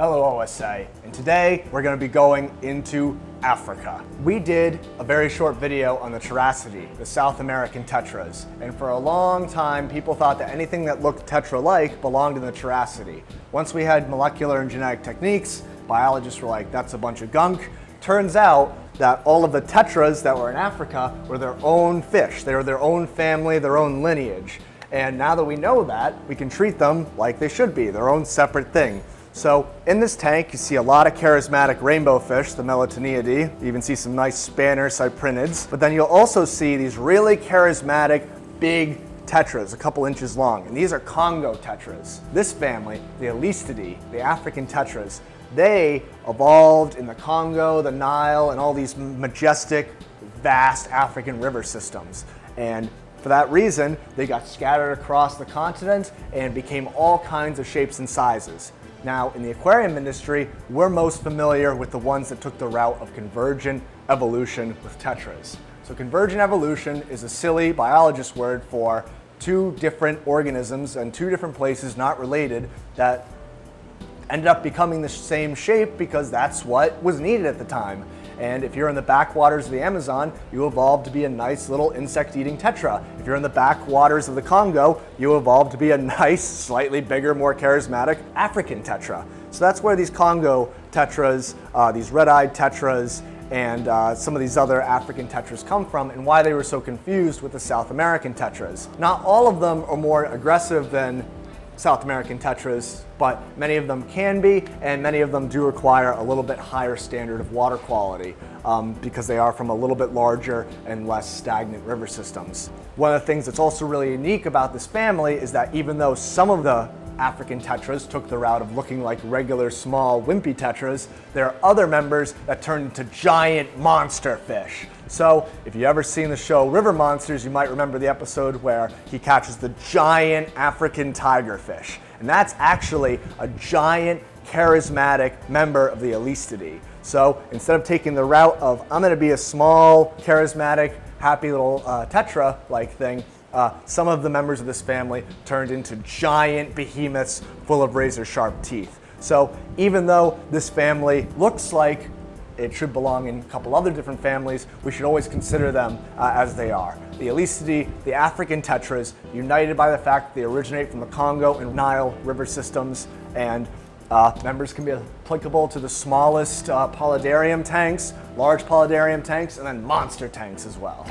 Hello OSA, and today we're going to be going into Africa. We did a very short video on the Characidae, the South American tetras, and for a long time people thought that anything that looked tetra-like belonged in the Characidae. Once we had molecular and genetic techniques, biologists were like, that's a bunch of gunk. Turns out that all of the tetras that were in Africa were their own fish. They were their own family, their own lineage. And now that we know that, we can treat them like they should be, their own separate thing. So in this tank, you see a lot of charismatic rainbow fish, the Melanotaeniidae. You even see some nice spanner cyprinids. But then you'll also see these really charismatic, big tetras, a couple inches long. And these are Congo tetras. This family, the Alestidae, the African tetras, they evolved in the Congo, the Nile, and all these majestic, vast African river systems. And for that reason, they got scattered across the continent and became all kinds of shapes and sizes. Now, in the aquarium industry, we're most familiar with the ones that took the route of convergent evolution with tetras. So convergent evolution is a silly biologist word for two different organisms and two different places not related that ended up becoming the same shape because that's what was needed at the time. And if you're in the backwaters of the Amazon, you evolve to be a nice little insect-eating tetra. If you're in the backwaters of the Congo, you evolve to be a nice, slightly bigger, more charismatic African tetra. So that's where these Congo tetras, uh, these red-eyed tetras, and uh, some of these other African tetras come from and why they were so confused with the South American tetras. Not all of them are more aggressive than South American tetras, but many of them can be, and many of them do require a little bit higher standard of water quality um, because they are from a little bit larger and less stagnant river systems. One of the things that's also really unique about this family is that even though some of the African tetras took the route of looking like regular small wimpy tetras, there are other members that turned into giant monster fish. So if you ever seen the show River Monsters, you might remember the episode where he catches the giant African tigerfish. And that's actually a giant charismatic member of the Alestidae. So instead of taking the route of I'm going to be a small, charismatic, happy little uh, tetra-like thing, uh, some of the members of this family turned into giant behemoths full of razor sharp teeth. So even though this family looks like it should belong in a couple other different families. We should always consider them uh, as they are. The Alestidae, the African tetras, united by the fact that they originate from the Congo and Nile river systems, and uh, members can be applicable to the smallest uh, paludarium tanks, large paludarium tanks, and then monster tanks as well.